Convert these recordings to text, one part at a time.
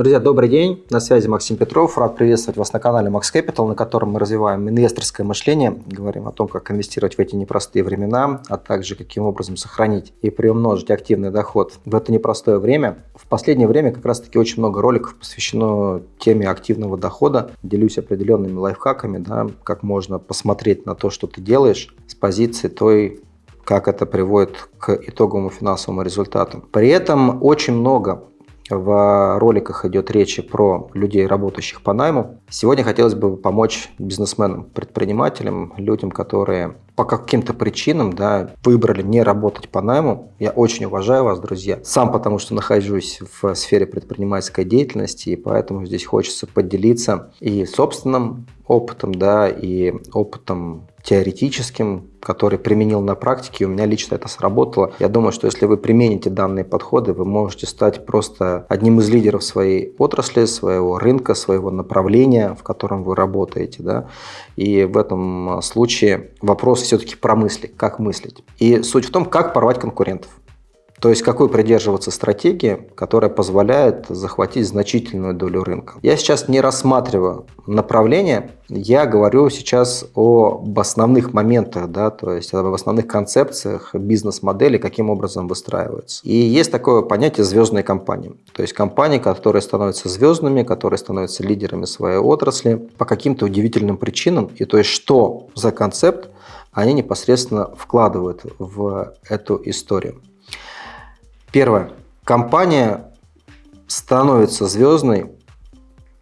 Друзья, добрый день. На связи Максим Петров. Рад приветствовать вас на канале Max Capital, на котором мы развиваем инвесторское мышление, говорим о том, как инвестировать в эти непростые времена, а также каким образом сохранить и приумножить активный доход в это непростое время. В последнее время как раз-таки очень много роликов посвящено теме активного дохода. Делюсь определенными лайфхаками, да, как можно посмотреть на то, что ты делаешь с позиции той как это приводит к итоговому финансовому результату. При этом очень много в роликах идет речь про людей, работающих по найму. Сегодня хотелось бы помочь бизнесменам, предпринимателям, людям, которые по каким-то причинам да, выбрали не работать по найму. Я очень уважаю вас, друзья. Сам потому, что нахожусь в сфере предпринимательской деятельности, и поэтому здесь хочется поделиться и собственным опытом, да, и опытом теоретическим, который применил на практике, и у меня лично это сработало. Я думаю, что если вы примените данные подходы, вы можете стать просто одним из лидеров своей отрасли, своего рынка, своего направления, в котором вы работаете. Да? И в этом случае вопрос все-таки про мысли, как мыслить. И суть в том, как порвать конкурентов. То есть какой придерживаться стратегии, которая позволяет захватить значительную долю рынка. Я сейчас не рассматриваю направление, я говорю сейчас об основных моментах, да, то есть об основных концепциях бизнес-модели, каким образом выстраиваются. И есть такое понятие звездной компании. То есть компании, которые становятся звездными, которые становятся лидерами своей отрасли по каким-то удивительным причинам. И то есть что за концепт они непосредственно вкладывают в эту историю. Первое. Компания становится звездной,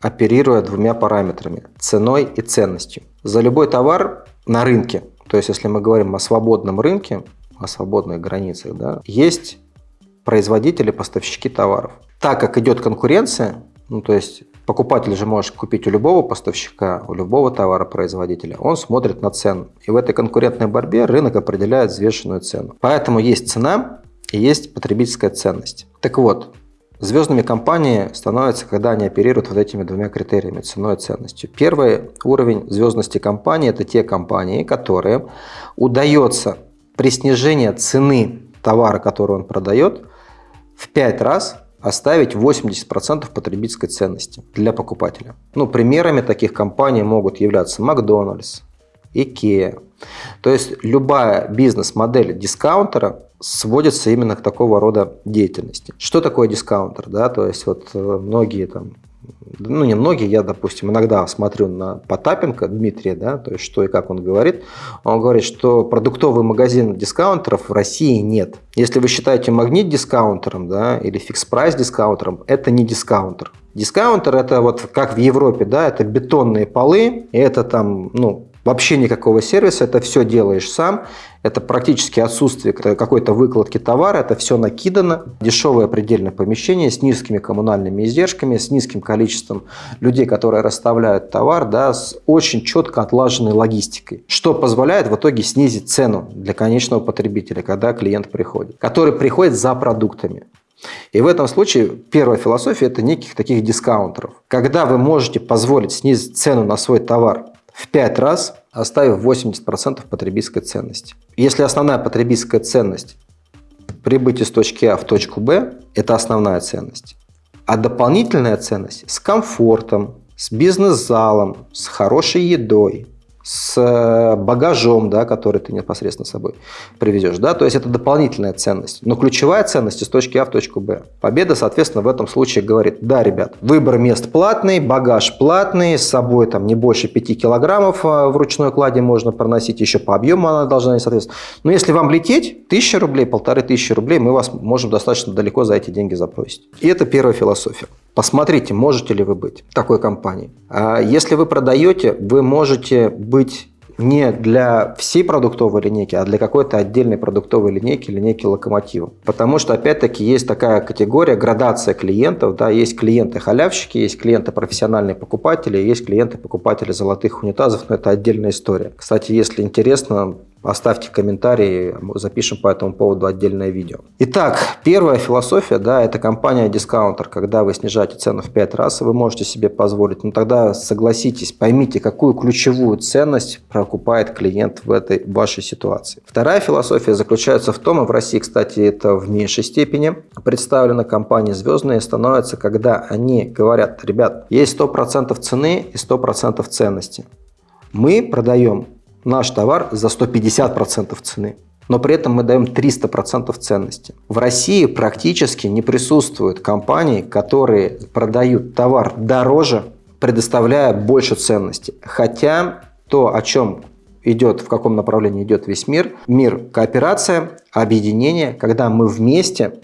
оперируя двумя параметрами – ценой и ценностью. За любой товар на рынке, то есть если мы говорим о свободном рынке, о свободных границах, да, есть производители, поставщики товаров. Так как идет конкуренция, ну то есть покупатель же может купить у любого поставщика, у любого товаропроизводителя, он смотрит на цену. И в этой конкурентной борьбе рынок определяет взвешенную цену. Поэтому есть цена, и есть потребительская ценность. Так вот, звездными компании становятся, когда они оперируют вот этими двумя критериями – ценой и ценностью. Первый уровень звездности компании – это те компании, которые удается при снижении цены товара, который он продает, в 5 раз оставить 80% потребительской ценности для покупателя. Ну, примерами таких компаний могут являться Макдональдс, Икеа. То есть любая бизнес-модель дискаунтера сводится именно к такого рода деятельности. Что такое дискаунтер? Да? То есть вот э, многие там ну не многие, я, допустим, иногда смотрю на Потапенко Дмитрия, да, то есть что и как он говорит. Он говорит, что продуктовый магазин дискаунтеров в России нет. Если вы считаете Магнит дискаунтером, да, или Fix Price дискаунтером, это не дискаунтер. Дискаунтер это вот как в Европе, да, это бетонные полы, и это там, ну, Вообще никакого сервиса, это все делаешь сам, это практически отсутствие какой-то выкладки товара, это все накидано, дешевое предельное помещение с низкими коммунальными издержками, с низким количеством людей, которые расставляют товар, да, с очень четко отлаженной логистикой, что позволяет в итоге снизить цену для конечного потребителя, когда клиент приходит, который приходит за продуктами. И в этом случае первая философия – это неких таких дискаунтеров. Когда вы можете позволить снизить цену на свой товар в 5 раз, оставив 80% потребительской ценности. Если основная потребительская ценность прибыть из точки А в точку Б – это основная ценность. А дополнительная ценность с комфортом, с бизнес-залом, с хорошей едой, с э, багажом, да, который ты непосредственно с собой привезешь. Да? То есть это дополнительная ценность. Но ключевая ценность из точки А в точку Б. Победа, соответственно, в этом случае говорит, да, ребят, выбор мест платный, багаж платный, с собой там не больше 5 килограммов а, в ручной кладе можно проносить, еще по объему она должна соответствовать. Но если вам лететь, 1000 рублей, полторы тысячи рублей, мы вас можем достаточно далеко за эти деньги запросить. И это первая философия. Посмотрите, можете ли вы быть такой компанией. А если вы продаете, вы можете быть не для всей продуктовой линейки, а для какой-то отдельной продуктовой линейки, линейки локомотива. Потому что, опять-таки, есть такая категория, градация клиентов. Да, есть клиенты-халявщики, есть клиенты-профессиональные покупатели, есть клиенты-покупатели золотых унитазов, но это отдельная история. Кстати, если интересно, Оставьте комментарии, запишем по этому поводу отдельное видео. Итак, первая философия, да, это компания-дискаунтер. Когда вы снижаете цену в 5 раз, вы можете себе позволить. Но тогда согласитесь, поймите, какую ключевую ценность прокупает клиент в этой вашей ситуации. Вторая философия заключается в том, и в России, кстати, это в меньшей степени представлено, компании звездные становятся, когда они говорят, ребят, есть 100% цены и 100% ценности. Мы продаем наш товар за 150% цены но при этом мы даем 300% ценности. В России практически не присутствуют компании, которые продают товар дороже, предоставляя больше ценности. Хотя то, о чем идет, в каком направлении идет весь мир, мир кооперация, объединение, когда мы вместе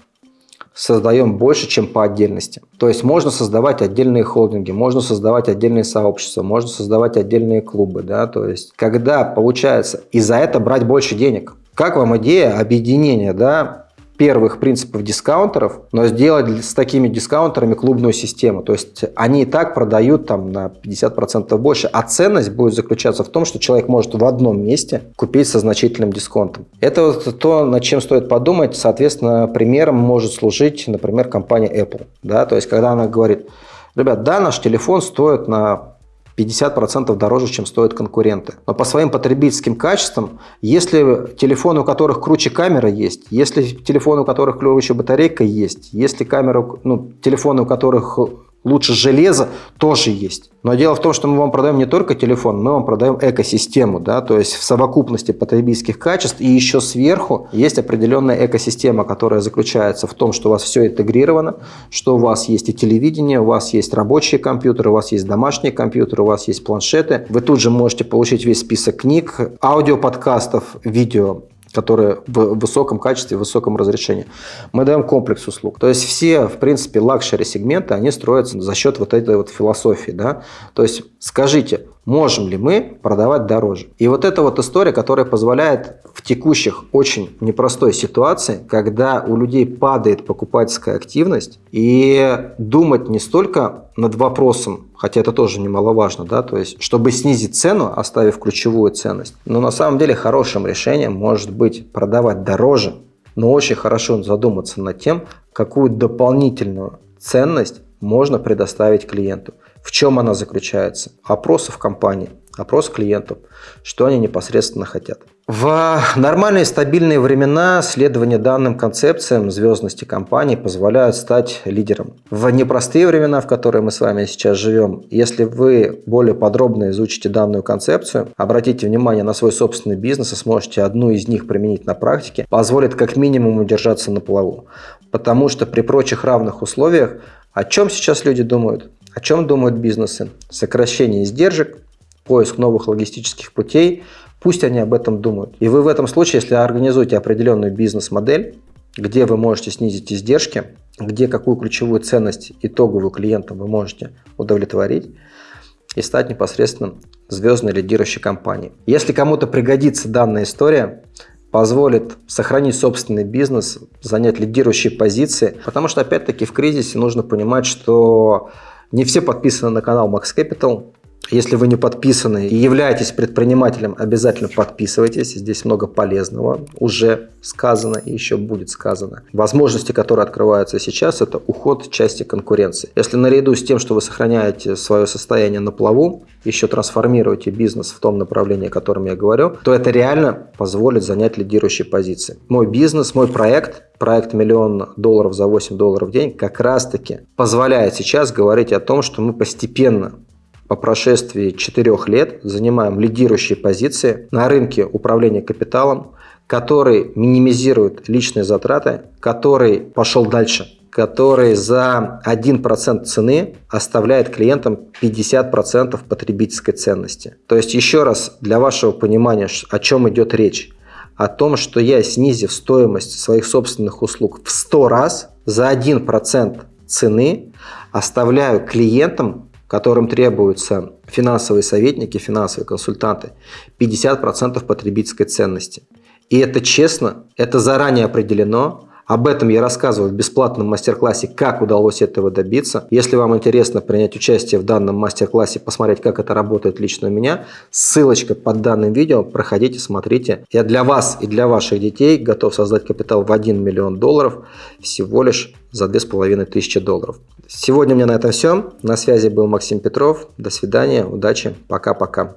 создаем больше, чем по отдельности. То есть можно создавать отдельные холдинги, можно создавать отдельные сообщества, можно создавать отдельные клубы. Да? То есть когда получается и за это брать больше денег. Как вам идея объединения да, первых принципов дискаунтеров, но сделать с такими дискаунтерами клубную систему. То есть они и так продают там на 50% больше, а ценность будет заключаться в том, что человек может в одном месте купить со значительным дисконтом. Это вот то, над чем стоит подумать. Соответственно, примером может служить, например, компания Apple. Да? То есть когда она говорит, ребят, да, наш телефон стоит на 50% дороже, чем стоят конкуренты. Но по своим потребительским качествам, если телефоны, у которых круче камера есть, если телефоны, у которых круче батарейка есть, если камера, ну, телефоны, у которых лучше железо тоже есть. Но дело в том, что мы вам продаем не только телефон, мы вам продаем экосистему, да, то есть в совокупности потребительских качеств и еще сверху есть определенная экосистема, которая заключается в том, что у вас все интегрировано, что у вас есть и телевидение, у вас есть рабочие компьютеры, у вас есть домашние компьютеры, у вас есть планшеты. Вы тут же можете получить весь список книг, аудиоподкастов, видео которые в высоком качестве, в высоком разрешении. Мы даем комплекс услуг. То есть все, в принципе, luxury сегменты, они строятся за счет вот этой вот философии. Да? То есть скажите, можем ли мы продавать дороже. И вот эта вот история, которая позволяет текущих очень непростой ситуации, когда у людей падает покупательская активность, и думать не столько над вопросом, хотя это тоже немаловажно, да, то есть, чтобы снизить цену, оставив ключевую ценность, но на самом деле хорошим решением может быть продавать дороже, но очень хорошо задуматься над тем, какую дополнительную ценность можно предоставить клиенту. В чем она заключается? Опросы в компании, опрос клиентов, что они непосредственно хотят. В нормальные стабильные времена следование данным концепциям звездности компании позволяют стать лидером. В непростые времена, в которые мы с вами сейчас живем, если вы более подробно изучите данную концепцию, обратите внимание на свой собственный бизнес и сможете одну из них применить на практике, позволит как минимум удержаться на плаву. Потому что при прочих равных условиях о чем сейчас люди думают? О чем думают бизнесы? Сокращение издержек, поиск новых логистических путей. Пусть они об этом думают. И вы в этом случае, если организуете определенную бизнес-модель, где вы можете снизить издержки, где какую ключевую ценность итоговую клиента вы можете удовлетворить и стать непосредственно звездной лидирующей компанией. Если кому-то пригодится данная история, позволит сохранить собственный бизнес, занять лидирующие позиции. Потому что, опять-таки, в кризисе нужно понимать, что не все подписаны на канал Max Capital. Если вы не подписаны и являетесь предпринимателем, обязательно подписывайтесь. Здесь много полезного уже сказано и еще будет сказано. Возможности, которые открываются сейчас, это уход части конкуренции. Если наряду с тем, что вы сохраняете свое состояние на плаву, еще трансформируете бизнес в том направлении, о котором я говорю, то это реально позволит занять лидирующие позиции. Мой бизнес, мой проект, проект миллион долларов за 8 долларов в день, как раз таки позволяет сейчас говорить о том, что мы постепенно по прошествии четырех лет занимаем лидирующие позиции на рынке управления капиталом, который минимизирует личные затраты, который пошел дальше, который за 1% цены оставляет клиентам 50% потребительской ценности. То есть еще раз для вашего понимания, о чем идет речь. О том, что я, снизив стоимость своих собственных услуг в 100 раз, за 1% цены оставляю клиентам которым требуются финансовые советники, финансовые консультанты, 50% потребительской ценности. И это честно, это заранее определено, Об этом я рассказываю в бесплатном мастер-классе, как удалось этого добиться. Если вам интересно принять участие в данном мастер-классе, посмотреть, как это работает лично у меня, ссылочка под данным видео, проходите, смотрите. Я для вас и для ваших детей готов создать капитал в 1 миллион долларов всего лишь за 2500 долларов. Сегодня у меня на этом все. На связи был Максим Петров. До свидания, удачи, пока-пока.